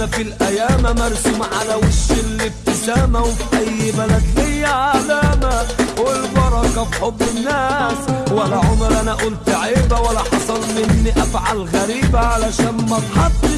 أنا في الأيام مرسوم على وش الابتسامة وفي أي بلد ليا علامة والبركة في حب الناس. ولا عمر أنا قلت عيبة ولا حصل مني أفعال غريبة علشان ما اتحطش